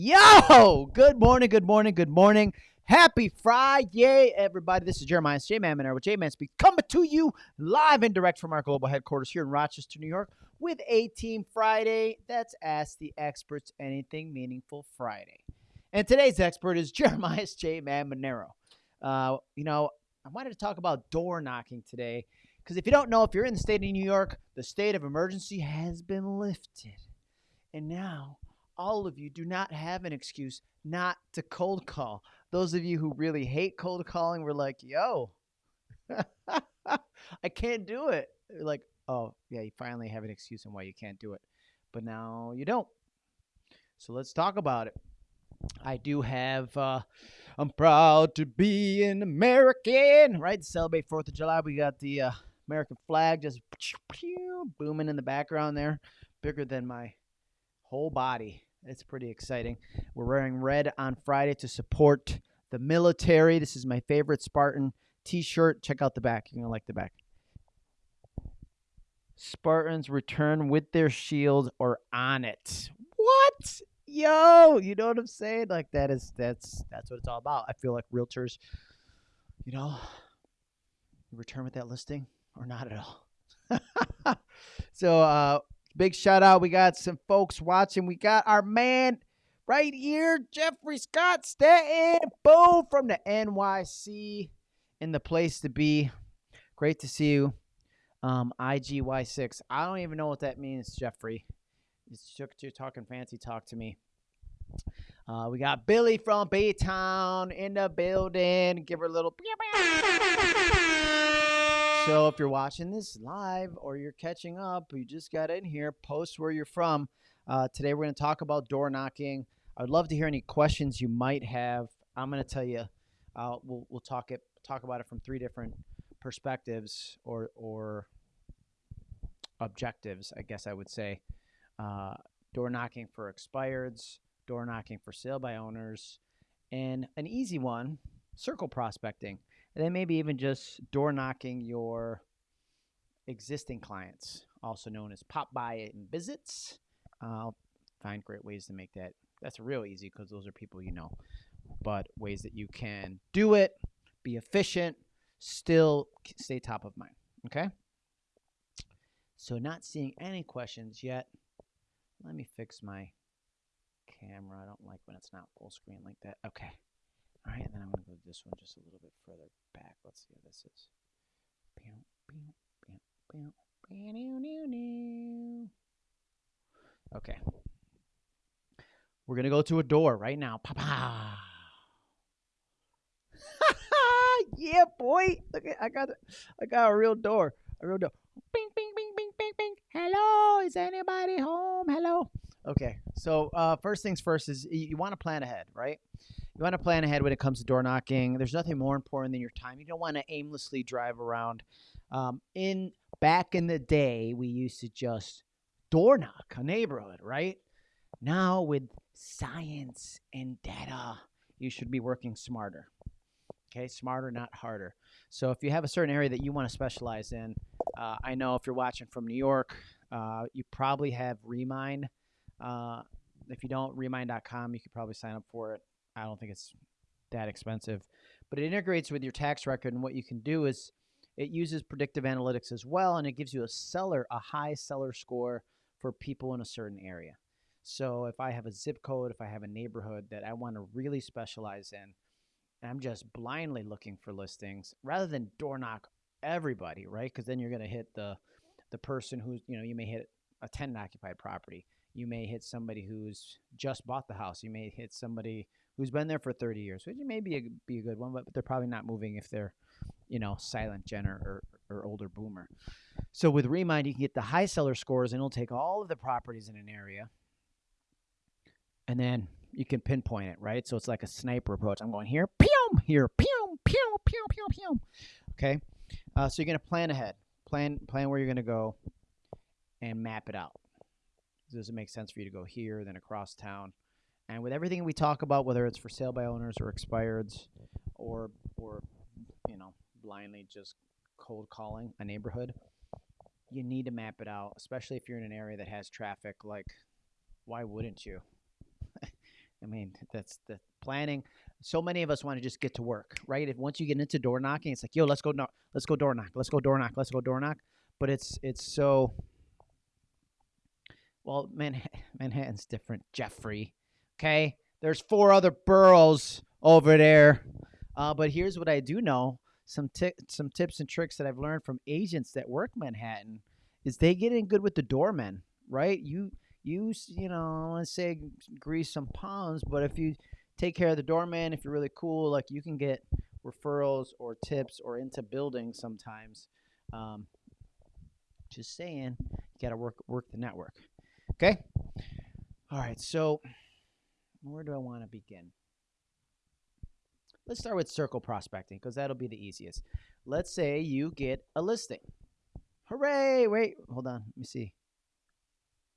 Yo, good morning, good morning, good morning. Happy Friday, everybody. This is Jeremiah J Man with J Man Speak coming to you live and direct from our global headquarters here in Rochester, New York, with A Team Friday. That's Ask the Experts Anything Meaningful Friday. And today's expert is Jeremiah J Man. Uh, you know, I wanted to talk about door knocking today because if you don't know, if you're in the state of New York, the state of emergency has been lifted. And now all of you do not have an excuse not to cold call. Those of you who really hate cold calling were like, yo, I can't do it. Like, oh, yeah, you finally have an excuse on why you can't do it. But now you don't. So let's talk about it. I do have, uh, I'm proud to be an American, right? Celebrate 4th of July, we got the uh, American flag just booming in the background there, bigger than my whole body. It's pretty exciting. We're wearing red on Friday to support the military. This is my favorite Spartan t shirt. Check out the back. You're going to like the back. Spartans return with their shield or on it. What? Yo, you know what I'm saying? Like that is that's that's what it's all about. I feel like realtors, you know, return with that listing or not at all. so uh Big shout out. We got some folks watching. We got our man right here, Jeffrey Scott Stanton. Boom from the NYC in the place to be. Great to see you. Um, IGY6. I don't even know what that means, Jeffrey. You're talking fancy talk to me. Uh, we got Billy from Baytown in the building. Give her a little. So if you're watching this live or you're catching up, you just got in here, post where you're from. Uh, today we're going to talk about door knocking. I would love to hear any questions you might have. I'm going to tell you. Uh, we'll we'll talk it talk about it from three different perspectives or or objectives, I guess I would say. Uh, door knocking for expireds, door knocking for sale by owners, and an easy one, circle prospecting. And then maybe even just door knocking your existing clients, also known as pop by and visits. I'll find great ways to make that. That's real easy because those are people you know. But ways that you can do it, be efficient, still stay top of mind. Okay? So, not seeing any questions yet. Let me fix my camera. I don't like when it's not full screen like that. Okay. All right, and then I'm going to go to this one just a little bit further back. Let's see what this is. Okay. We're going to go to a door right now. Pa yeah, boy. Look at I got I got a real door. A real door. Bing bing bing bing bing bing. Hello, is anybody home? Hello. Okay. So, uh, first things first is you, you want to plan ahead, right? You want to plan ahead when it comes to door knocking. There's nothing more important than your time. You don't want to aimlessly drive around. Um, in back in the day, we used to just door knock a neighborhood, right? Now with science and data, you should be working smarter. Okay, smarter, not harder. So if you have a certain area that you want to specialize in, uh, I know if you're watching from New York, uh, you probably have Remine. Uh, if you don't, remine.com, you could probably sign up for it. I don't think it's that expensive, but it integrates with your tax record. And what you can do is it uses predictive analytics as well, and it gives you a seller, a high seller score for people in a certain area. So if I have a zip code, if I have a neighborhood that I want to really specialize in, and I'm just blindly looking for listings rather than door knock everybody, right? Because then you're going to hit the the person who's you know you may hit a tenant occupied property. You may hit somebody who's just bought the house. You may hit somebody who's been there for 30 years, which may be a, be a good one, but they're probably not moving if they're, you know, silent gen or, or older boomer. So with Remine, you can get the high seller scores and it'll take all of the properties in an area and then you can pinpoint it, right? So it's like a sniper approach. I'm going here, pew, here, pew, pew, pew, pew, pew. Okay. Uh, so you're going to plan ahead, plan, plan where you're going to go and map it out. Does it make sense for you to go here, then across town? And with everything we talk about, whether it's for sale by owners or expireds, or or you know blindly just cold calling a neighborhood, you need to map it out, especially if you're in an area that has traffic. Like, why wouldn't you? I mean, that's the planning. So many of us want to just get to work, right? If once you get into door knocking, it's like, yo, let's go knock, let's go door knock, let's go door knock, let's go door knock. But it's it's so well, Manhattan, Manhattan's different, Jeffrey. Okay, there's four other boroughs over there. Uh, but here's what I do know: some ti- some tips and tricks that I've learned from agents that work Manhattan is they get in good with the doormen, right? You you you know, let's say grease some palms, but if you take care of the doorman, if you're really cool, like you can get referrals or tips or into buildings sometimes. Um, just saying, you got to work work the network. Okay. All right. So, where do I want to begin? Let's start with circle prospecting because that'll be the easiest. Let's say you get a listing. Hooray! Wait, hold on. Let me see.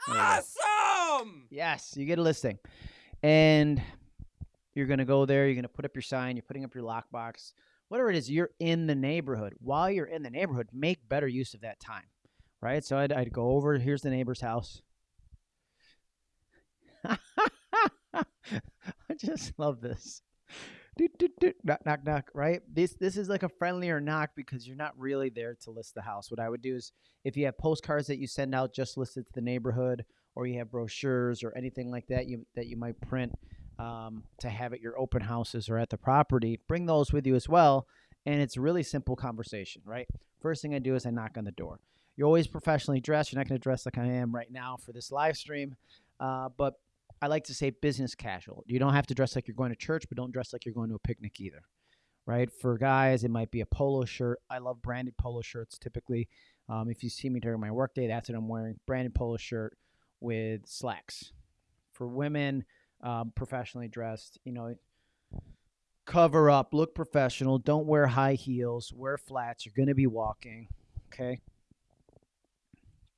Awesome! Yes, you get a listing. And you're going to go there, you're going to put up your sign, you're putting up your lockbox, whatever it is, you're in the neighborhood. While you're in the neighborhood, make better use of that time, right? So I'd, I'd go over, here's the neighbor's house. I just love this. Doot, doot, doot, knock, knock, knock. Right? This this is like a friendlier knock because you're not really there to list the house. What I would do is if you have postcards that you send out just listed to the neighborhood, or you have brochures or anything like that you that you might print um, to have at your open houses or at the property, bring those with you as well. And it's really simple conversation, right? First thing I do is I knock on the door. You're always professionally dressed. You're not going to dress like I am right now for this live stream, uh, but I like to say business casual. You don't have to dress like you're going to church, but don't dress like you're going to a picnic either. Right? For guys, it might be a polo shirt. I love branded polo shirts typically. Um, if you see me during my workday, that's what I'm wearing branded polo shirt with slacks. For women, um, professionally dressed, you know, cover up, look professional. Don't wear high heels, wear flats. You're going to be walking. Okay?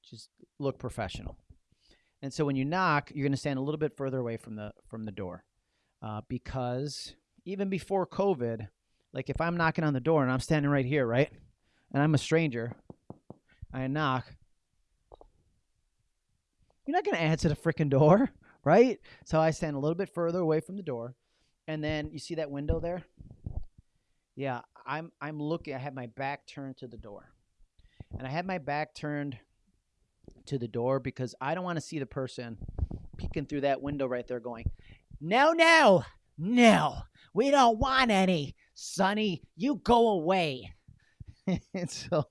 Just look professional. And so when you knock, you're going to stand a little bit further away from the from the door, uh, because even before COVID, like if I'm knocking on the door and I'm standing right here, right, and I'm a stranger, I knock. You're not going to answer the freaking door, right? So I stand a little bit further away from the door, and then you see that window there. Yeah, I'm I'm looking. I have my back turned to the door, and I have my back turned to the door because I don't want to see the person peeking through that window right there going, No, no, no, we don't want any. Sonny, you go away. and so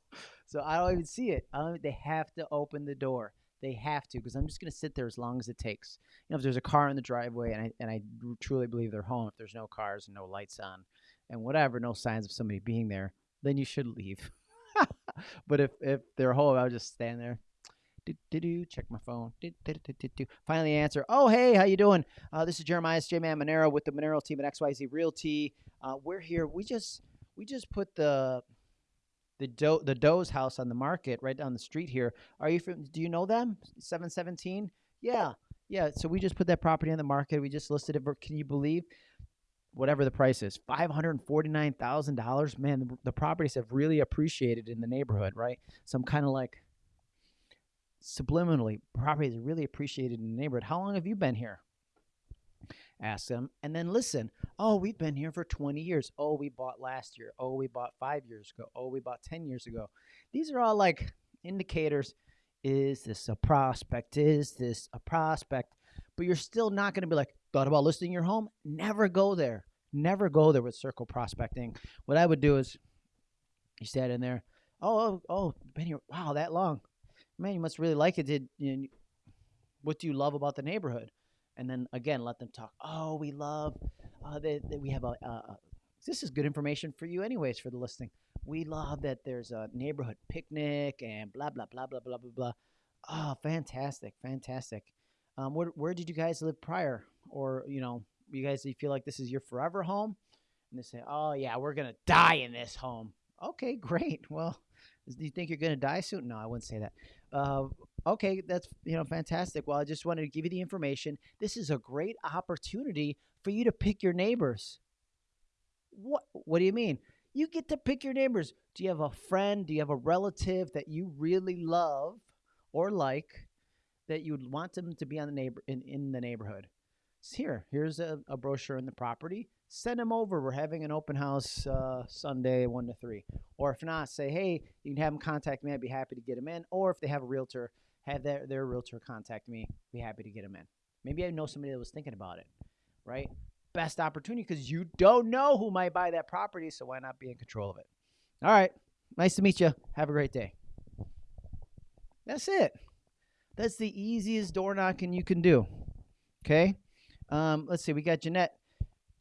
so I don't even see it. They have to open the door. They have to because I'm just gonna sit there as long as it takes. You know, if there's a car in the driveway and I and I truly believe they're home, if there's no cars and no lights on and whatever, no signs of somebody being there, then you should leave. but if if they're home, I'll just stand there do, do, do, check my phone. Do, do, do, do, do. Finally answer. Oh, hey, how you doing? Uh, this is Jeremiah J Man Monero with the Monero team at XYZ Realty. Uh, we're here. We just we just put the the Do the Doe's house on the market right down the street here. Are you from? Do you know them? Seven seventeen. Yeah, yeah. So we just put that property on the market. We just listed it. Can you believe? Whatever the price is, five hundred forty-nine thousand dollars. Man, the, the properties have really appreciated in the neighborhood, right? So I'm kind of like, subliminally, property is really appreciated in the neighborhood. How long have you been here? Ask them and then listen. Oh, we've been here for 20 years. Oh, we bought last year. Oh, we bought five years ago. Oh, we bought 10 years ago. These are all like indicators. Is this a prospect? Is this a prospect? But you're still not going to be like, thought about listing your home? Never go there. Never go there with circle prospecting. What I would do is you stand in there. Oh, oh, oh, been here. Wow, that long man, you must really like it. Did you know, what do you love about the neighborhood? And then again, let them talk. Oh, we love uh, that, that we have a. Uh, this is good information for you, anyways, for the listing. We love that there's a neighborhood picnic and blah blah blah blah blah blah blah. Oh, fantastic, fantastic. Um, where where did you guys live prior? Or you know, you guys you feel like this is your forever home? And they say, oh yeah, we're gonna die in this home. Okay, great. Well, do you think you're going to die soon? No, I wouldn't say that. Uh, okay, that's you know fantastic. Well, I just wanted to give you the information. This is a great opportunity for you to pick your neighbors. What What do you mean? You get to pick your neighbors. Do you have a friend? Do you have a relative that you really love or like that you would want them to be on the neighbor in, in the neighborhood? here, here's a, a brochure in the property. Send them over. We're having an open house uh, Sunday, one to three. Or if not, say, hey, you can have them contact me. I'd be happy to get them in. Or if they have a realtor, have their, their realtor contact me. Be happy to get them in. Maybe I know somebody that was thinking about it, right? Best opportunity because you don't know who might buy that property, so why not be in control of it? All right. Nice to meet you. Have a great day. That's it. That's the easiest door knocking you can do. Okay. Um, let's see. We got Jeanette.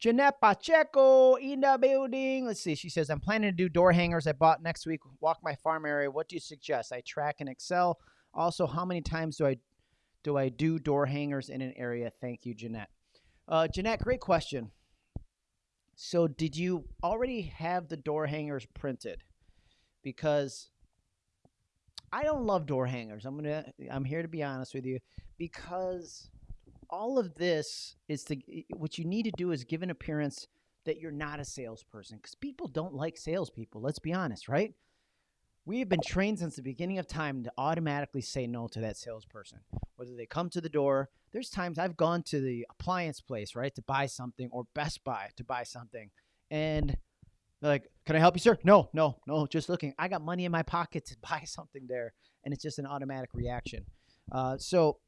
Jeanette Pacheco in the building. Let's see. She says, I'm planning to do door hangers I bought next week. Walk my farm area. What do you suggest? I track in Excel. Also, how many times do I do I do door hangers in an area? Thank you, Jeanette. Uh, Jeanette, great question. So, did you already have the door hangers printed? Because I don't love door hangers. I'm gonna. I'm here to be honest with you, because all of this is to what you need to do is give an appearance that you're not a salesperson, because people don't like salespeople. Let's be honest, right? We have been trained since the beginning of time to automatically say no to that salesperson. Whether they come to the door, there's times I've gone to the appliance place, right, to buy something, or Best Buy to buy something, and they're like, "Can I help you, sir?" No, no, no. Just looking. I got money in my pocket to buy something there, and it's just an automatic reaction. Uh, so,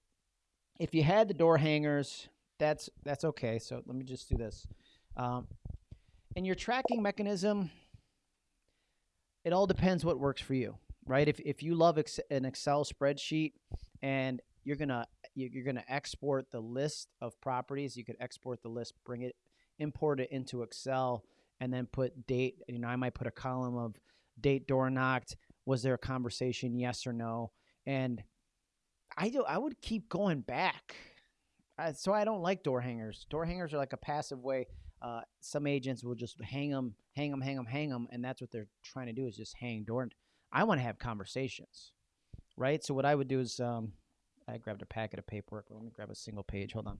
if you had the door hangers, that's that's okay. So let me just do this. Um, and your tracking mechanism, it all depends what works for you, right? If if you love ex- an Excel spreadsheet and you're gonna you're gonna export the list of properties, you could export the list, bring it, import it into Excel and then put date. You know, I might put a column of date door knocked. Was there a conversation? Yes or no? And I do. I would keep going back. Uh, so I don't like door hangers. Door hangers are like a passive way. Uh, some agents will just hang them, hang them, hang them, hang them, and that's what they're trying to do is just hang door. I want to have conversations, right? So what I would do is, um, I grabbed a packet of paperwork. Let me grab a single page. Hold on.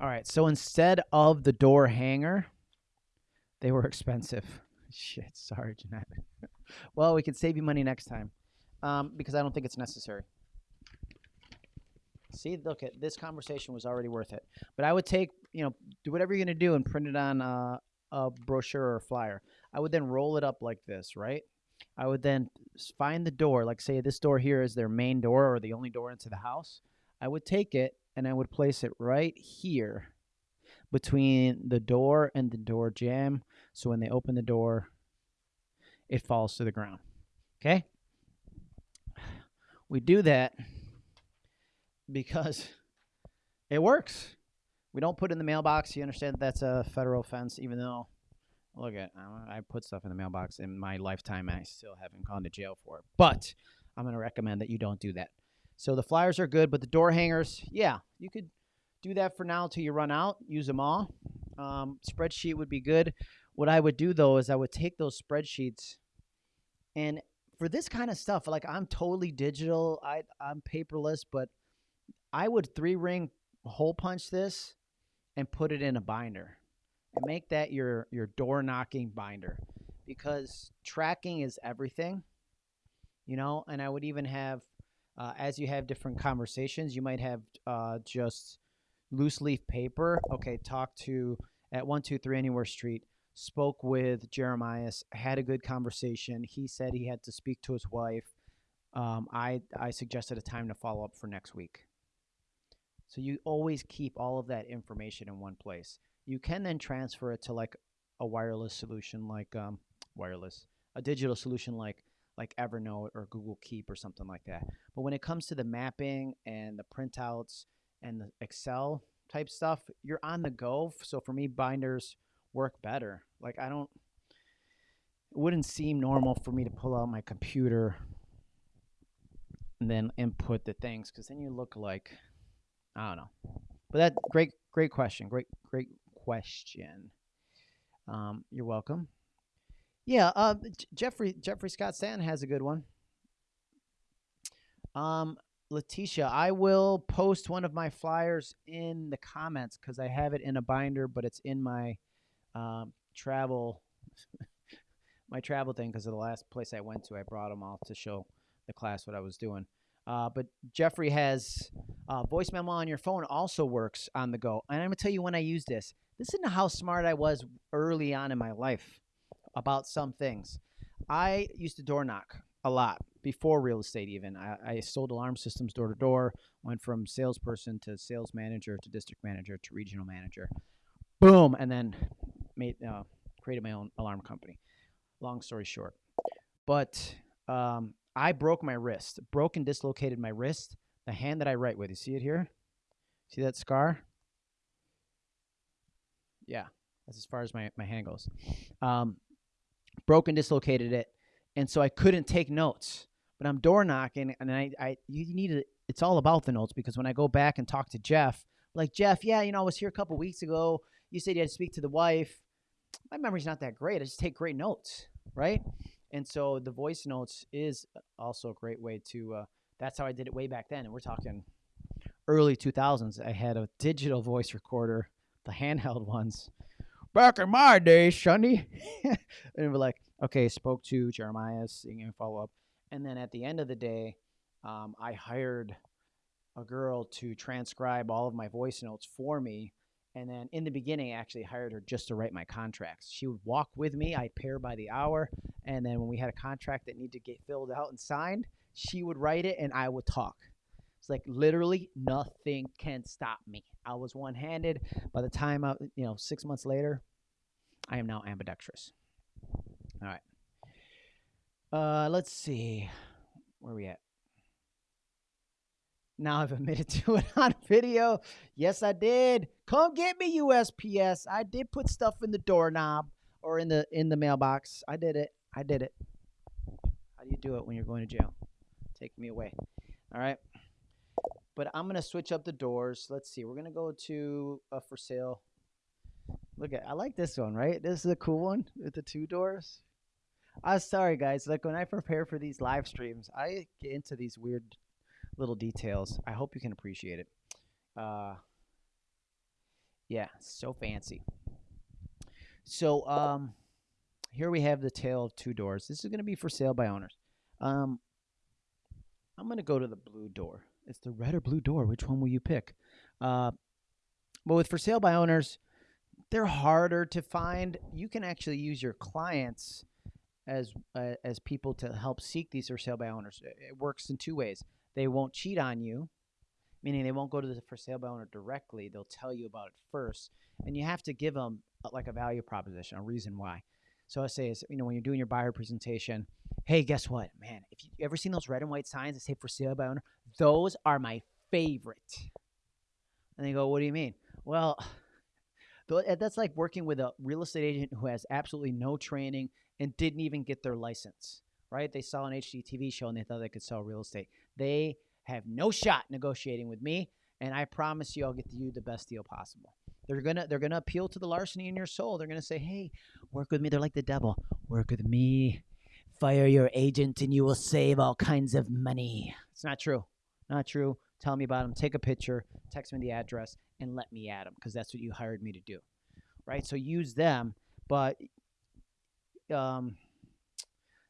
All right. So instead of the door hanger, they were expensive. Shit. Sorry, Jeanette. Well, we could save you money next time um, because I don't think it's necessary. See, look at this conversation was already worth it. But I would take, you know, do whatever you're going to do and print it on uh, a brochure or a flyer. I would then roll it up like this, right? I would then find the door, like say this door here is their main door or the only door into the house. I would take it and I would place it right here between the door and the door jamb. So when they open the door, it falls to the ground. Okay? We do that because it works. We don't put in the mailbox. You understand that that's a federal offense, even though, look at, I put stuff in the mailbox in my lifetime and I still haven't gone to jail for it. But I'm going to recommend that you don't do that. So the flyers are good, but the door hangers, yeah, you could do that for now until you run out. Use them all. Um, spreadsheet would be good. What I would do though is I would take those spreadsheets and for this kind of stuff, like I'm totally digital. I I'm paperless, but I would three ring hole punch this and put it in a binder and make that your your door knocking binder because tracking is everything, you know. And I would even have uh, as you have different conversations, you might have uh, just loose leaf paper. Okay, talk to at one two three Anywhere Street. Spoke with Jeremiah. Had a good conversation. He said he had to speak to his wife. Um, I I suggested a time to follow up for next week. So you always keep all of that information in one place. You can then transfer it to like a wireless solution, like um, wireless, a digital solution like like Evernote or Google Keep or something like that. But when it comes to the mapping and the printouts and the Excel type stuff, you're on the go. So for me, binders work better. Like I don't, it wouldn't seem normal for me to pull out my computer and then input the things because then you look like, I don't know. But that great, great question. Great, great question. Um, you're welcome. Yeah, uh, Jeffrey Jeffrey Scott Stanton has a good one. Um, Letitia, I will post one of my flyers in the comments because I have it in a binder, but it's in my um, travel my travel thing because of the last place I went to. I brought them all to show the class what I was doing. Uh, but Jeffrey has uh, voice memo on your phone also works on the go. And I'm gonna tell you when I use this. Listen to how smart I was early on in my life about some things. I used to door knock a lot before real estate. Even I, I sold alarm systems door to door. Went from salesperson to sales manager to district manager to regional manager. Boom, and then made uh, created my own alarm company. Long story short, but um, I broke my wrist, broke and dislocated my wrist. The hand that I write with, you see it here? See that scar? Yeah, that's as far as my, my hand goes. Um, broke and dislocated it, and so I couldn't take notes. But I'm door knocking, and I, I you need to. It's all about the notes because when I go back and talk to Jeff, like Jeff, yeah, you know, I was here a couple weeks ago. You said you had to speak to the wife. My memory's not that great. I just take great notes, right? And so the voice notes is also a great way to. Uh, that's how I did it way back then, and we're talking early 2000s. I had a digital voice recorder, the handheld ones. Back in my day, Sonny. and we're like, okay, spoke to Jeremiah, singing follow up. And then at the end of the day, um, I hired a girl to transcribe all of my voice notes for me. And then in the beginning, I actually hired her just to write my contracts. She would walk with me. I'd pay her by the hour. And then when we had a contract that needed to get filled out and signed, she would write it and I would talk. It's like literally nothing can stop me. I was one handed. By the time I, you know, six months later, I am now ambidextrous. All right. Uh, let's see. Where are we at? Now I've admitted to it on video. Yes, I did. Come get me, USPS. I did put stuff in the doorknob or in the in the mailbox. I did it. I did it. How do you do it when you're going to jail? Take me away. All right. But I'm gonna switch up the doors. Let's see. We're gonna go to a for sale. Look at. I like this one. Right. This is a cool one with the two doors. I'm sorry, guys. Like when I prepare for these live streams, I get into these weird little details. I hope you can appreciate it. Uh, yeah, so fancy. So um, here we have the tale of two doors. This is going to be for sale by owners. Um, I'm going to go to the blue door. It's the red or blue door. Which one will you pick? Uh, but with for sale by owners, they're harder to find. You can actually use your clients as uh, as people to help seek these for sale by owners. It works in two ways. They won't cheat on you, meaning they won't go to the for sale by owner directly. They'll tell you about it first, and you have to give them a, uh, like a value proposition, a reason why. So I say is you know when you're doing your buyer presentation, hey, guess what, man? If you ever seen those red and white signs that say for sale by owner, those are my favorite. And they go, what do you mean? Well. That's like working with a real estate agent who has absolutely no training, and didn't even get their license, right? They saw an HGTV show and they thought they could sell real estate. They have no shot negotiating with me, and I promise you I'll get you the best deal possible. They're gonna they're gonna appeal to the larceny in your soul. They're gonna say, "Hey, work with me." They're like the devil. Work with me. Fire your agent, and you will save all kinds of money. It's not true. Not true. Tell me about them. Take a picture. Text me the address, and let me add them because that's what you hired me to do, right? So use them, but um,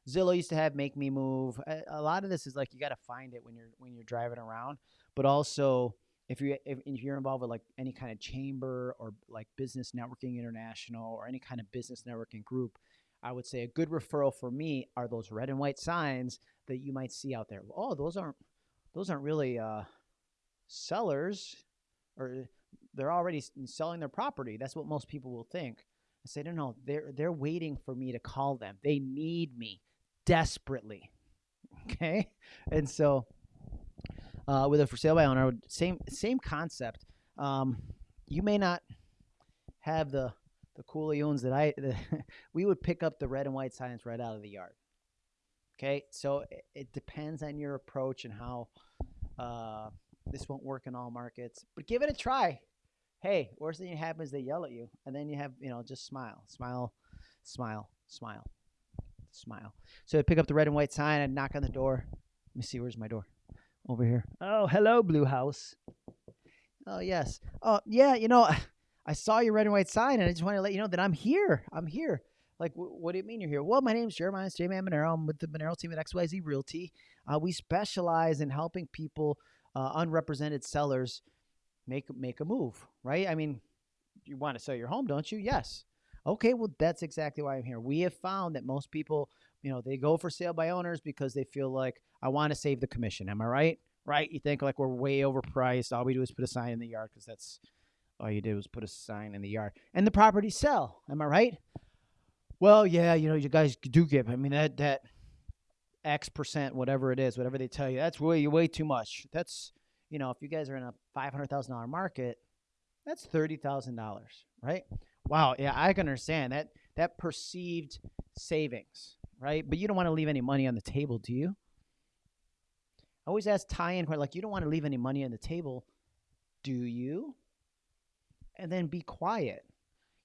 Zillow used to have Make Me Move. A, a lot of this is like you got to find it when you're when you're driving around, but also if you if, if you're involved with like any kind of chamber or like Business Networking International or any kind of business networking group, I would say a good referral for me are those red and white signs that you might see out there. Oh, those aren't those aren't really uh, sellers, or they're already selling their property. That's what most people will think. I say, no, no, they're they're waiting for me to call them. They need me desperately. Okay, and so uh, with a for sale by owner, same same concept. Um, you may not have the the coolions that I the, we would pick up the red and white signs right out of the yard. Okay, so it, it depends on your approach and how uh, this won't work in all markets, but give it a try hey, worst thing that happens, they yell at you, and then you have, you know, just smile, smile, smile, smile, smile. So I pick up the red and white sign and knock on the door. Let me see, where's my door? Over here. Oh, hello, Blue House. Oh, yes. Oh, yeah, you know, I saw your red and white sign, and I just want to let you know that I'm here. I'm here. Like, wh- what do you mean you're here? Well, my name's Jeremiah J Man Monero. I'm with the Monero team at XYZ Realty. Uh, we specialize in helping people, uh, unrepresented sellers, make make a move. Right? I mean, you want to sell your home, don't you? Yes. Okay, well, that's exactly why I'm here. We have found that most people, you know, they go for sale by owners because they feel like I want to save the commission. Am I right? Right? You think like we're way overpriced. All we do is put a sign in the yard because that's all you did was put a sign in the yard, and the property sell. Am I right? Well, yeah, you know, you guys do give. I mean, that that X percent, whatever it is, whatever they tell you, that's way way too much. That's you know, if you guys are in a five hundred thousand dollar market, that's thirty thousand dollars, right? Wow, yeah, I can understand that that perceived savings, right? But you don't want to leave any money on the table, do you? I always ask tie-in like you don't want to leave any money on the table, do you? And then be quiet.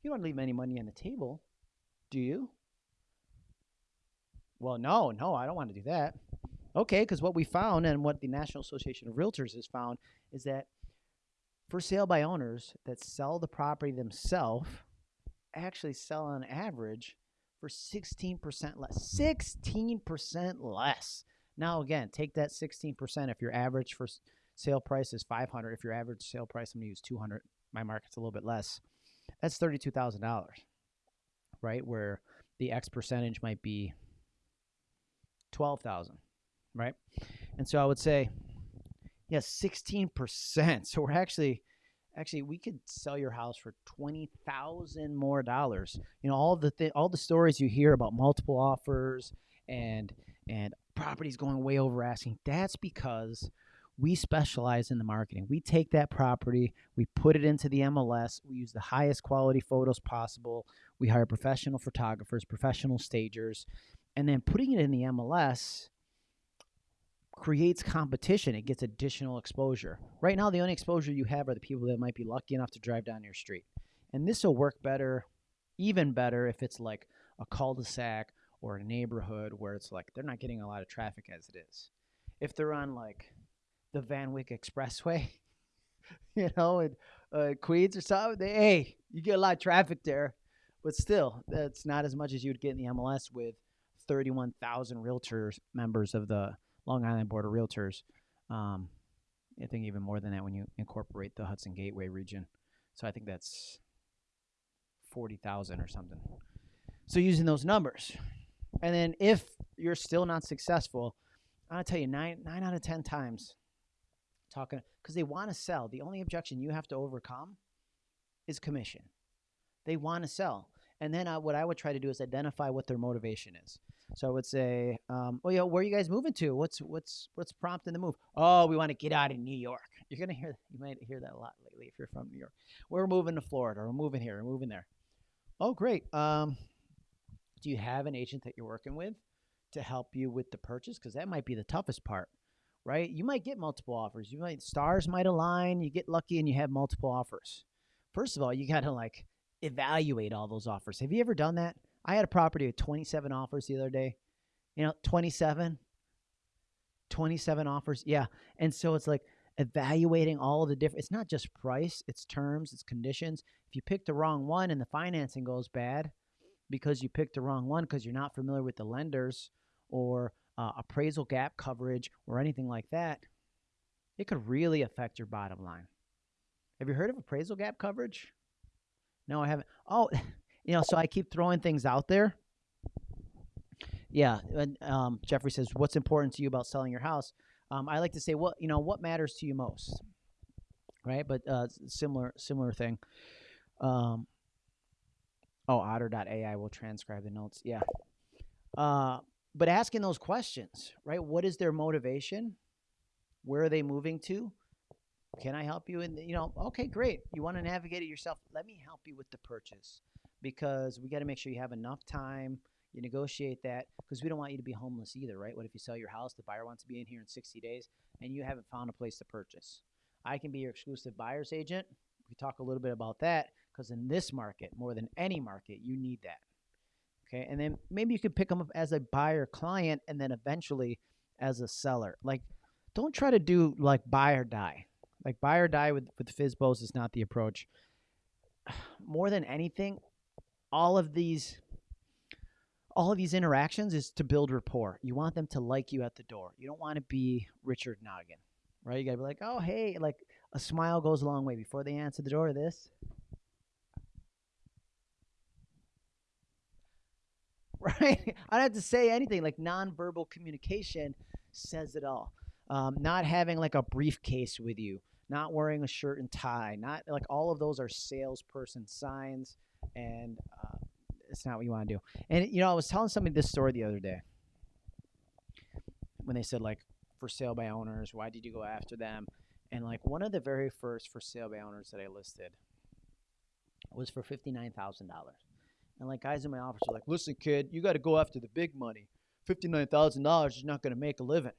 You don't want to leave any money on the table, do you? Well, no, no, I don't want to do that. Okay, because what we found and what the National Association of Realtors has found is that for sale by owners that sell the property themselves actually sell on average for 16% less. 16% less. Now, again, take that 16%. If your average for sale price is 500, if your average sale price, I'm going to use 200, my market's a little bit less, that's $32,000, right? Where the X percentage might be 12,000, right? And so I would say, yes, yeah, 16%. So we're actually actually we could sell your house for 20,000 more dollars. You know, all the th- all the stories you hear about multiple offers and and properties going way over asking, that's because we specialize in the marketing. We take that property, we put it into the MLS, we use the highest quality photos possible. We hire professional photographers, professional stagers, and then putting it in the MLS creates competition. It gets additional exposure. Right now, the only exposure you have are the people that might be lucky enough to drive down your street. And this will work better, even better, if it's like a cul de sac or a neighborhood where it's like they're not getting a lot of traffic as it is. If they're on like the Van Wyck Expressway, you know, in uh, Queens or something, they, hey, you get a lot of traffic there. But still, that's not as much as you'd get in the MLS with 31,000 realtors members of the Long Island Board of Realtors. Um, I think even more than that when you incorporate the Hudson Gateway region. So I think that's 40,000 or something. So using those numbers. And then if you're still not successful, to tell you nine, nine out of 10 times talking because they want to sell. The only objection you have to overcome is commission. They want to sell. And then I, what I would try to do is identify what their motivation is. So I would say, um, "Oh, yeah, where are you guys moving to? What's what's what's prompting the move? Oh, we want to get out of New York. You're gonna hear you might hear that a lot lately if you're from New York. We're moving to Florida. We're moving here. We're moving there. Oh, great. Um, do you have an agent that you're working with to help you with the purchase? Because that might be the toughest part, right? You might get multiple offers. You might stars might align. You get lucky and you have multiple offers. First of all, you got to like evaluate all those offers. Have you ever done that? I had a property with 27 offers the other day. You know, 27, 27 offers. Yeah. And so it's like evaluating all of the different, it's not just price, it's terms, it's conditions. If you pick the wrong one and the financing goes bad because you picked the wrong one because you're not familiar with the lenders or uh, appraisal gap coverage or anything like that, it could really affect your bottom line. Have you heard of appraisal gap coverage? No, I haven't. Oh, you know, so I keep throwing things out there. Yeah, and, um, Jeffrey says, "What's important to you about selling your house?" Um, I like to say, "What you know, what matters to you most?" Right, but uh, similar similar thing. Um, oh, Otter.ai will transcribe the notes. Yeah, uh, but asking those questions, right? What is their motivation? Where are they moving to? Can I help you? And you know, okay, great. You want to navigate it yourself? Let me help you with the purchase because we got to make sure you have enough time. You negotiate that because we don't want you to be homeless either, right? What if you sell your house, the buyer wants to be in here in 60 days, and you haven't found a place to purchase? I can be your exclusive buyer's agent. We talk a little bit about that because in this market, more than any market, you need that. Okay, and then maybe you could pick them up as a buyer client, and then eventually as a seller. Like, don't try to do like buy or die. Like buy or die with with FSBOs is not the approach. More than anything, all of these all of these interactions is to build rapport. You want them to like you at the door. You don't want to be Richard Noggin, right? You got to be like, oh, hey, like a smile goes a long way. Before they answer the door, this. Right? I don't have to say anything. Like nonverbal communication says it all. Um, not having like a briefcase with you, not wearing a shirt and tie, not like all of those are salesperson signs, and uh, it's not what you want to do. And you know, I was telling somebody this story the other day when they said like for sale by owners, why did you go after them? And like one of the very first for sale by owners that I listed was for fifty nine thousand dollars. And like guys in my office are like, listen, kid, you got to go after the big money. Fifty nine thousand dollars is not going to make a living.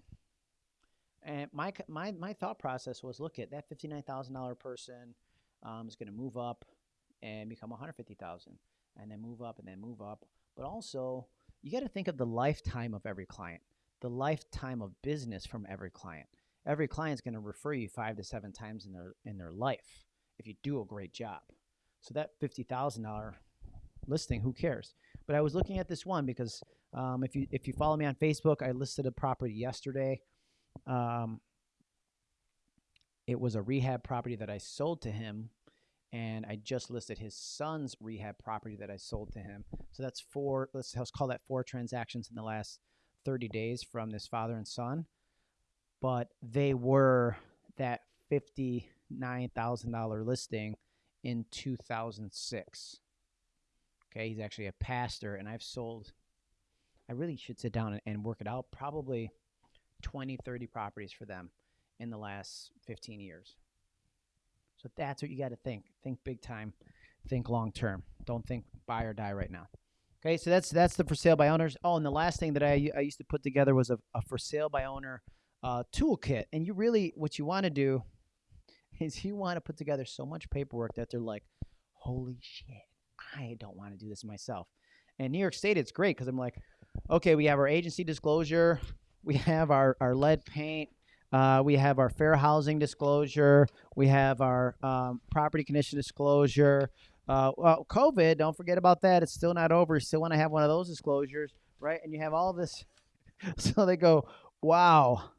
And my my my thought process was, look at that fifty nine thousand dollar person um, is going to move up and become one hundred fifty thousand, and then move up and then move up. But also, you got to think of the lifetime of every client, the lifetime of business from every client. Every client's going to refer you five to seven times in their in their life if you do a great job. So that fifty thousand dollar listing, who cares? But I was looking at this one because um, if you if you follow me on Facebook, I listed a property yesterday. Um, it was a rehab property that I sold to him, and I just listed his son's rehab property that I sold to him. So that's four. Let's, let's call that four transactions in the last 30 days from this father and son. But they were that $59,000 listing in 2006. Okay, he's actually a pastor, and I've sold. I really should sit down and, and work it out. Probably 20, 30 properties for them in the last 15 years. So that's what you got to think. Think big time. Think long term. Don't think buy or die right now. Okay, so that's that's the for sale by owners. Oh, and the last thing that I, I used to put together was a, a for sale by owner uh, toolkit. And you really, what you want to do is you want to put together so much paperwork that they're like, holy shit, I don't want to do this myself. And New York State, it's great because I'm like, okay, we have our agency disclosure, we have our, our lead paint, uh, we have our fair housing disclosure, we have our um, property condition disclosure. Uh, well, COVID, don't forget about that. It's still not over. You still want to have one of those disclosures, right? And you have all this. so they go, wow.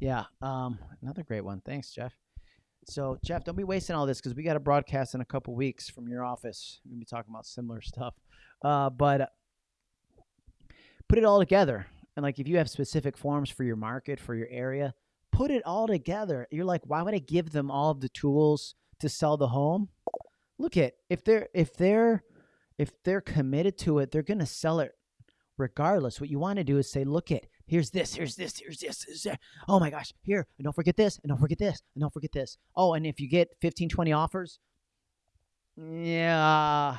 Yeah, um, another great one. Thanks, Jeff. So, Jeff, don't be wasting all this because we got a broadcast in a couple weeks from your office. We're gonna be talking about similar stuff, uh, but put it all together. And like, if you have specific forms for your market, for your area, put it all together. You're like, why would I give them all of the tools to sell the home? Look at if they're if they're if they're committed to it, they're gonna sell it regardless. What you want to do is say, look at here's this, here's this, here's this, here's that. Oh my gosh, here, and don't forget this, and don't forget this, and don't forget this. Oh, and if you get 15, 20 offers, yeah,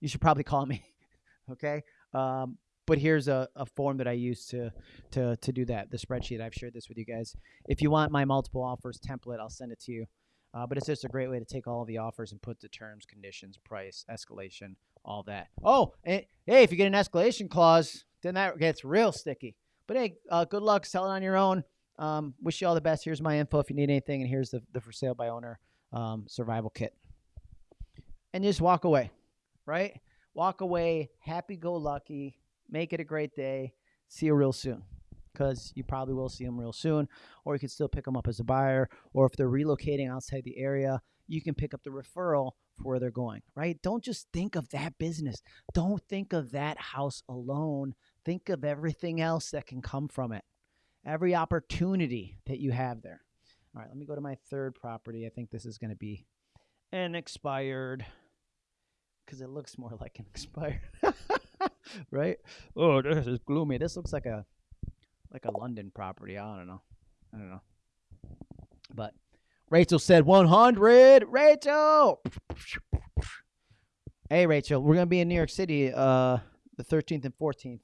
you should probably call me. okay. Um, but here's a, a form that I use to, to, to do that. The spreadsheet, I've shared this with you guys. If you want my multiple offers template, I'll send it to you. Uh, but it's just a great way to take all of the offers and put the terms, conditions, price, escalation, all that. Oh, and, hey, if you get an escalation clause, then that gets real sticky. But hey, uh, good luck selling on your own. Um, wish you all the best. Here's my info if you need anything, and here's the, the for sale by owner um, survival kit. And just walk away, right? Walk away, happy go lucky, make it a great day. See you real soon because you probably will see them real soon, or you can still pick them up as a buyer, or if they're relocating outside the area, you can pick up the referral for where they're going, right? Don't just think of that business. Don't think of that house alone. Think of everything else that can come from it, every opportunity that you have there. All right, let me go to my third property. I think this is going to be an expired because it looks more like an expired, right? Oh, this is gloomy. This looks like a like a London property. I don't know. I don't know. But Rachel said 100. Rachel. Hey, Rachel, we're gonna be in New York City uh, the 13th and 14th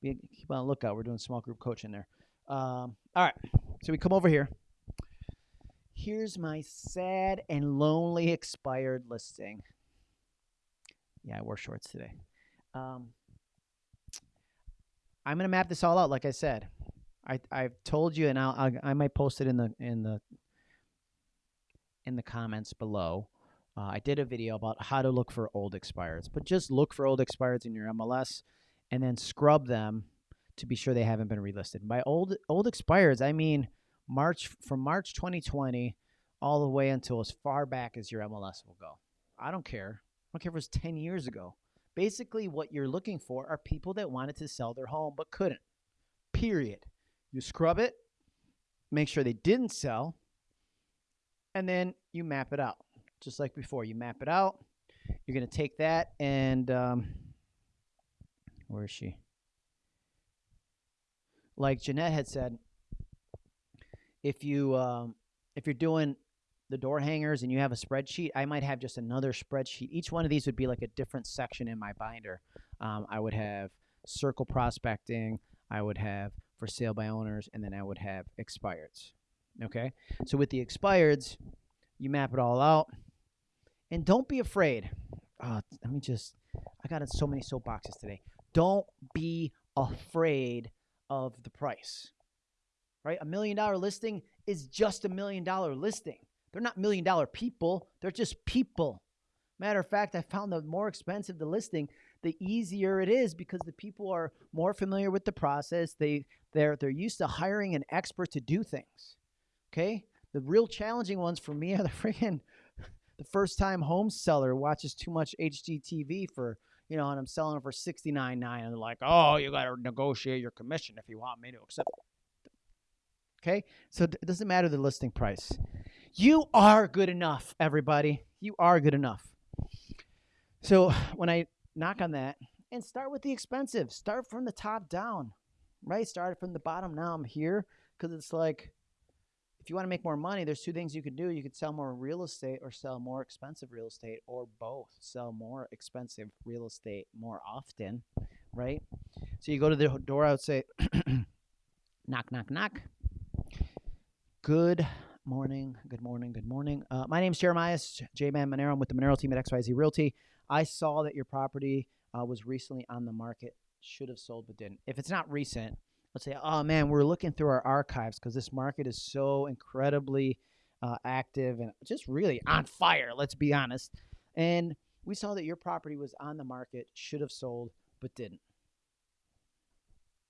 be, keep on lookout. We're doing small group coaching there. Um, all right. So we come over here. Here's my sad and lonely expired listing. Yeah, I wore shorts today. Um, I'm gonna map this all out. Like I said, I I've told you, and I'll, I'll I might post it in the in the in the comments below. Uh, I did a video about how to look for old expireds, but just look for old expireds in your MLS and then scrub them to be sure they haven't been relisted. By old old expireds, I mean March from March 2020 all the way until as far back as your MLS will go. I don't care. I don't care if it was 10 years ago. Basically, what you're looking for are people that wanted to sell their home but couldn't. Period. You scrub it, make sure they didn't sell, and then you map it out. Just like before, you map it out. You're going to take that and um, where is she? Like Jeanette had said, if you um, if you're doing the door hangers and you have a spreadsheet, I might have just another spreadsheet. Each one of these would be like a different section in my binder. Um, I would have circle prospecting, I would have for sale by owners, and then I would have expireds. Okay, so with the expireds, you map it all out, and don't be afraid. Uh, let me just, I got in so many soapboxes today. Don't be afraid of the price. Right, a million dollar listing is just a million dollar listing. They're not million dollar people, they're just people. Matter of fact, I found the more expensive the listing, the easier it is because the people are more familiar with the process. They they're they're used to hiring an expert to do things. Okay? The real challenging ones for me are the freaking the first time home seller watches too much HGTV for you know, and I'm selling for sixty nine nine, and they're like, "Oh, you got to negotiate your commission if you want me to accept." Okay, so it doesn't matter the listing price. You are good enough, everybody. You are good enough. So when I knock on that and start with the expensive, start from the top down, right? Start from the bottom. Now I'm here because it's like, if you want to make more money, there's two things you could do. You could sell more real estate or sell more expensive real estate or both. Sell more expensive real estate more often, right? So you go to the door, I would say, knock, knock, knock. Good morning, good morning, good morning. Uh, my name is Jeremiah J Man Monero. I'm with the Monero team at XYZ Realty. I saw that your property uh, was recently on the market. Should have sold but didn't. If it's not recent, let's say, oh man, we're looking through our archives because this market is so incredibly uh, active and just really on fire. Let's be honest. And we saw that your property was on the market, should have sold but didn't.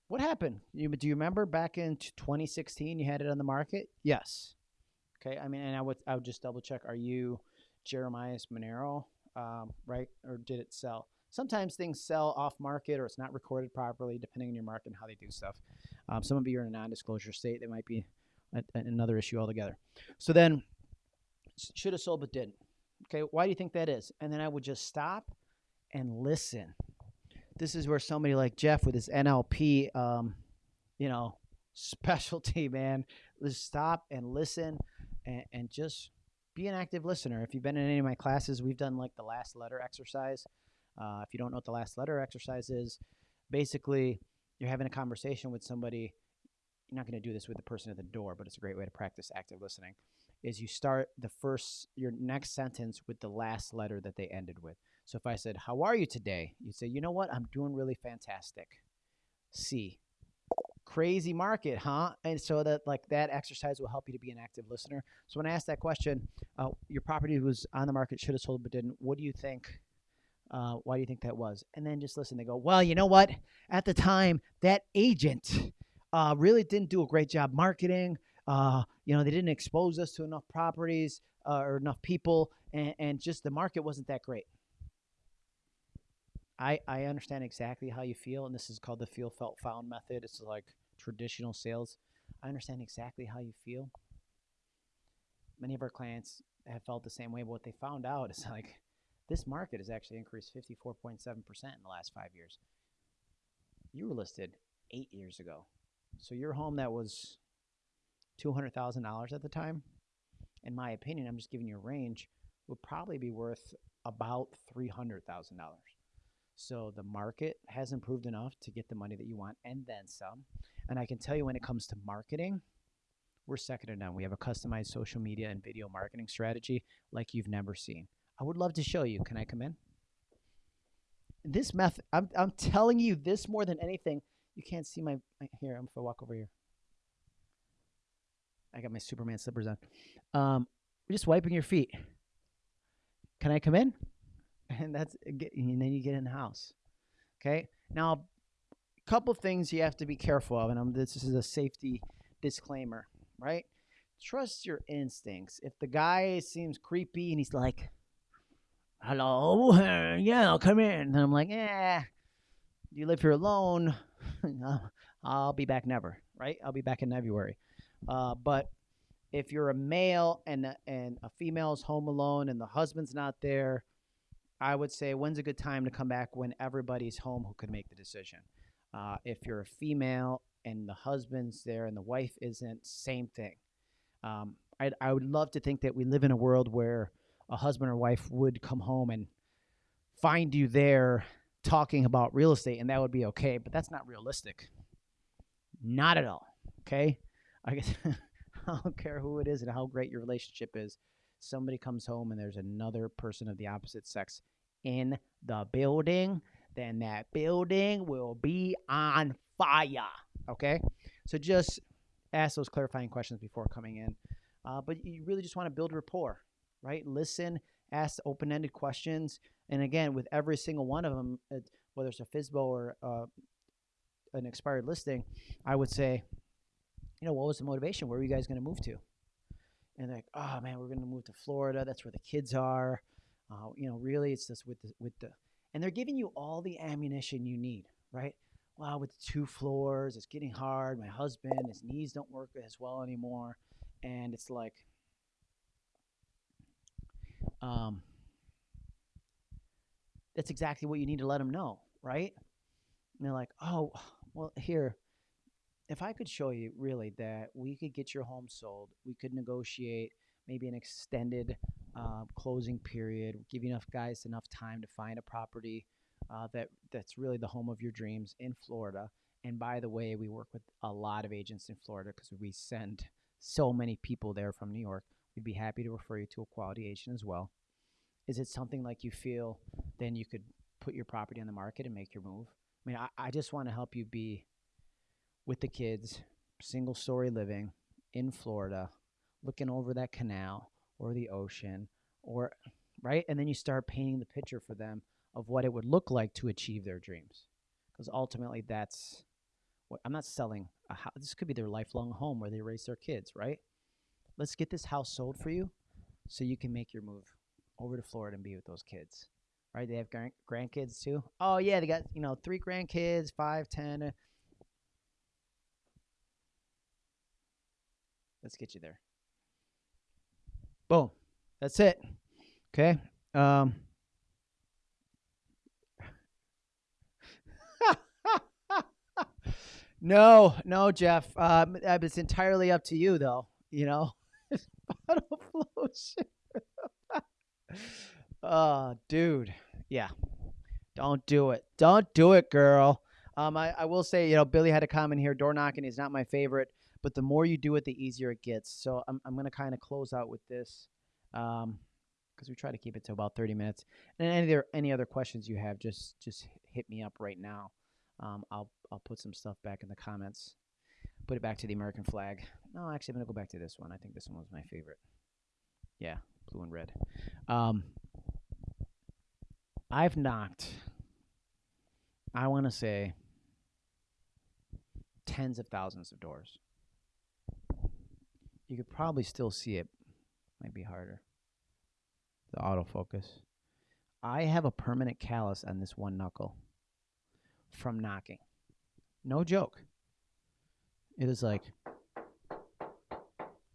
What happened? You, do you remember back in 2016 you had it on the market? Yes. Okay, I mean, and I would I would just double check. Are you Jeremiah's Monero, um, right? Or did it sell? Sometimes things sell off market or it's not recorded properly, depending on your market and how they do stuff. Um, some of you are in a non-disclosure state. That might be a, another issue altogether. So then, should have sold but didn't. Okay, why do you think that is? And then I would just stop and listen. This is where somebody like Jeff with his NLP, um, you know, specialty, man, just stop and listen and, and just be an active listener. If you've been in any of my classes, we've done like the last letter exercise. Uh, if you don't know what the last letter exercise is, basically you're having a conversation with somebody. You're not going to do this with the person at the door, but it's a great way to practice active listening. Is you start the first your next sentence with the last letter that they ended with. So if I said, "How are you today?" you'd say, "You know what? I'm doing really fantastic." C crazy market, huh? And so that like that exercise will help you to be an active listener. So when I asked that question, uh, your property was on the market, should have sold but didn't. What do you think? Uh, why do you think that was? And then just listen. They go, well, you know what? At the time, that agent uh, really didn't do a great job marketing. Uh, you know, they didn't expose us to enough properties uh, or enough people, and, and just the market wasn't that great. I, I understand exactly how you feel, and this is called the feel, felt, found method. It's like traditional sales. I understand exactly how you feel. Many of our clients have felt the same way, but what they found out is like this market has actually increased 54.7% in the last five years. You were listed eight years ago. So your home that was $200,000 at the time, in my opinion, I'm just giving you a range, would probably be worth about $300,000. So the market has improved enough to get the money that you want and then some. And I can tell you when it comes to marketing, we're second to none. We have a customized social media and video marketing strategy like you've never seen. I would love to show you. Can I come in? This method, I'm, I'm telling you this more than anything. You can't see my, my here. I'm gonna walk over here. I got my Superman slippers on. Um, we're just wiping your feet. can I come in? And that's and then you get in the house. Okay. Now, a couple things you have to be careful of, and I'm, this is a safety disclaimer, right? Trust your instincts. If the guy seems creepy and he's like, "Hello, yeah, I'll come in," and I'm like, "Yeah, you live here alone. I'll be back never, right? I'll be back in February." Uh, but if you're a male and and a female is home alone and the husband's not there, I would say when's a good time to come back when everybody's home who could make the decision. Uh, if you're a female and the husband's there and the wife isn't, same thing. Um, I, I would love to think that we live in a world where a husband or wife would come home and find you there talking about real estate, and that would be okay. But that's not realistic. Not at all. Okay. I guess I don't care who it is and how great your relationship is. Somebody comes home and there's another person of the opposite sex in the building, then that building will be on fire. Okay? So just ask those clarifying questions before coming in. Uh, but you really just want to build rapport, right? Listen, ask open ended questions. And again, with every single one of them, whether it's a FSBO or uh, an expired listing, I would say, you know, what was the motivation? Where were you guys going to move to? And they're like, oh man, we're going to move to Florida. That's where the kids are. Uh, you know, really, it's just with the with the, and they're giving you all the ammunition you need, right? Wow, with two floors, it's getting hard. My husband, his knees don't work as well anymore, and it's like, um, that's exactly what you need to let them know, right? And they're like, oh, well, here, if I could show you really that we could get your home sold, we could negotiate maybe an extended uh, closing period, give enough guys enough time to find a property uh, that that's really the home of your dreams in Florida. And by the way, we work with a lot of agents in Florida because we send so many people there from New York. We'd be happy to refer you to a quality agent as well. Is it something like you feel then you could put your property on the market and make your move? I mean, I, I just want to help you be with the kids, single story living in Florida, looking over that canal or the ocean or right? And then you start painting the picture for them of what it would look like to achieve their dreams. Because ultimately that's what i'm not selling a house this could be their lifelong home where they raise their kids right? Let's get this house sold for you so you can make your move over to florida and be with those kids right? They have grand- grandkids too. Oh yeah they got you know three grandkids five ten uh, Let's get you there. Boom. That's it. Okay. Um, no, no, Jeff. Um, it's entirely up to you, though. You know, oh, dude. Yeah. Don't do it. Don't do it, girl. Um, I, I will say, you know, Billy had a comment here. Door knocking is not my favorite but the more you do it, the easier it gets. So I'm, I'm going to kind of close out with this because um, we try to keep it to about 30 minutes. And any other, any other questions you have, just just hit me up right now. Um, I'll I'll put some stuff back in the comments. Put it back to the American flag. No, actually, I'm going to go back to this one. I think this one was my favorite. Yeah, blue and red. Um, I've knocked, I want to say, tens of thousands of doors you could probably still see it. Might be harder. The autofocus. I have a permanent callus on this one knuckle from knocking. No joke. It is like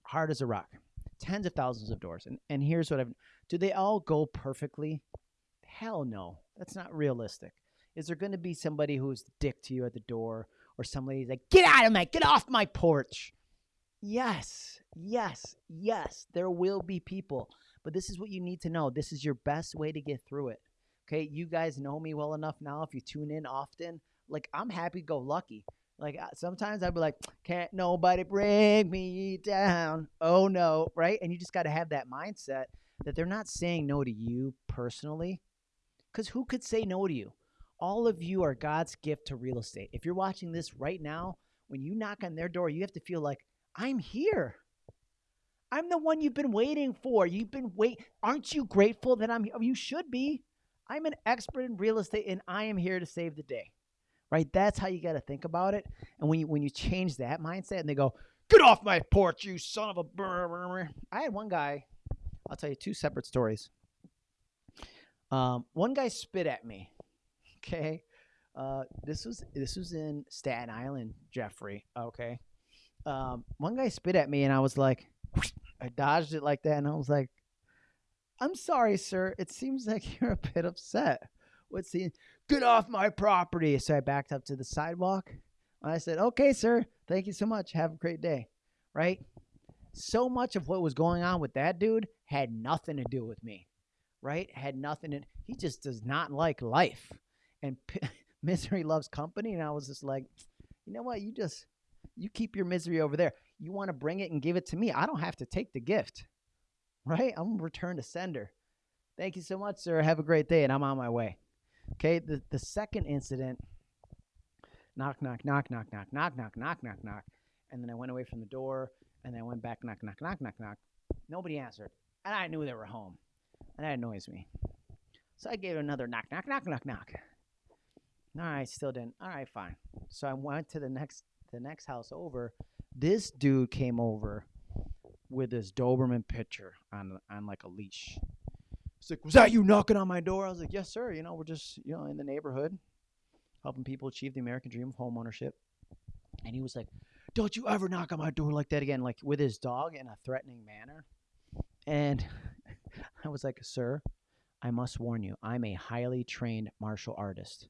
hard as a rock. Tens of thousands of doors. And and here's what I've do they all go perfectly? Hell no. That's not realistic. Is there gonna be somebody who's dick to you at the door or somebody's like, get out of my get off my porch? Yes, yes, yes, there will be people. But this is what you need to know. This is your best way to get through it. Okay, you guys know me well enough now. If you tune in often, like I'm happy to go lucky. Like uh, sometimes I'd be like, can't nobody bring me down. Oh no, right? And you just got to have that mindset that they're not saying no to you personally. Because who could say no to you? All of you are God's gift to real estate. If you're watching this right now, when you knock on their door, you have to feel like, I'm here. I'm the one you've been waiting for. You've been wait. Aren't you grateful that I'm here? You should be. I'm an expert in real estate and I am here to save the day. Right? That's how you got to think about it. And when you when you change that mindset and they go, "Get off my porch, you son of a brr." I had one guy, I'll tell you two separate stories. Um, one guy spit at me. Okay? Uh, this was this was in Staten Island, Jeffrey, okay? Um, one guy spit at me and I was like I dodged it like that and I was like I'm sorry, sir. It seems like you're a bit upset. What's the get off my property? So I backed up to the sidewalk. And I said, okay, sir. Thank you so much. Have a great day. Right? So much of what was going on with that dude had nothing to do with me. Right? Had nothing to, he just does not like life. And misery loves company. And I was just like, you know what? You just, you keep your misery over there. You want to bring it and give it to me. I don't have to take the gift right? I'm return to sender. Thank you so much, sir. Have a great day, and I'm on my way. Okay, the, the second incident knock, knock, knock, knock, knock, knock, knock, knock, knock, knock. And then I went away from the door, and then I went back, knock, knock, knock, knock, knock. Nobody answered. And I knew they were home. And that annoys me. So I gave it another knock, knock, knock, knock, knock. All right, still didn't. All right, fine. So I went to the next the next house over. This dude came over with this Doberman pinscher on on like a leash. He's like, "Was that you knocking on my door?" I was like, "Yes, sir. You know, we're just you know in the neighborhood, helping people achieve the American dream of homeownership." And he was like, "Don't you ever knock on my door like that again!" Like with his dog in a threatening manner. And I was like, "Sir, I must warn you, I'm a highly trained martial artist.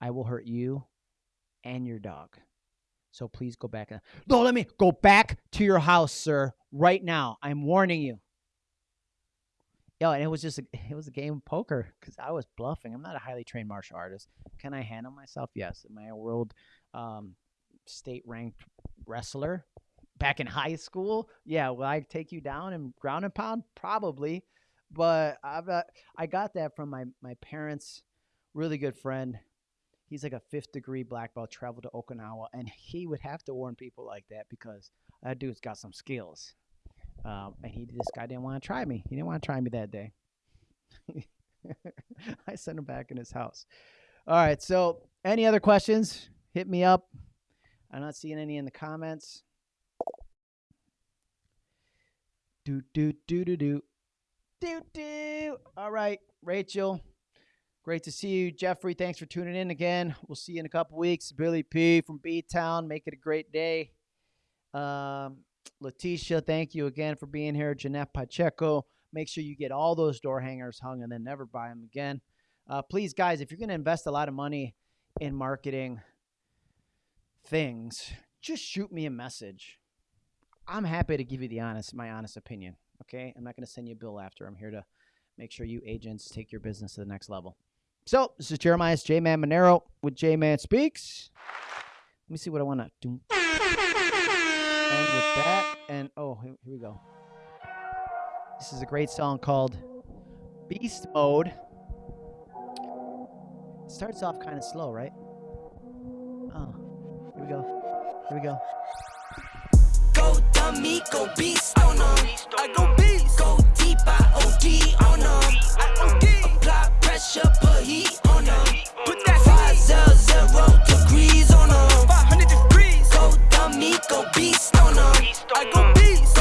I will hurt you and your dog." So please go back. No, let me go back to your house, sir, right now. I'm warning you. Yo, and it was just a, it was a game of poker because I was bluffing. I'm not a highly trained martial artist. Can I handle myself? Yes. Am I a world um, state ranked wrestler back in high school? Yeah. Will I take you down and ground and pound? Probably. But I've uh, I got that from my my parents' really good friend he's like a fifth degree black belt, traveled to Okinawa, and he would have to warn people like that because that dude's got some skills. Um, and he, this guy didn't want to try me. He didn't want to try me that day. I sent him back in his house. All right. So, any other questions? Hit me up. I'm not seeing any in the comments. Do do do do do do do. All right, Rachel. Great to see you, Jeffrey. Thanks for tuning in again. We'll see you in a couple weeks. Billy P from B Town. Make it a great day. Um, Letitia, thank you again for being here. Jeanette Pacheco. Make sure you get all those door hangers hung and then never buy them again. Uh, please, guys, if you're going to invest a lot of money in marketing things, just shoot me a message. I'm happy to give you the honest, my honest opinion. Okay, I'm not going to send you a bill after. I'm here to make sure you agents take your business to the next level. So this is Jeremiah's J Man Monero with J Man Speaks. Let me see what I want to do. And with that, and oh, here, we go. This is a great song called Beast Mode. It starts off kind of slow, right? Oh, here we go. Here we go. Go dummy, go beast on them. I go beast. Go deep, I OD on them. I OD. Apply five zero zero degrees on go beast on them. I go beast.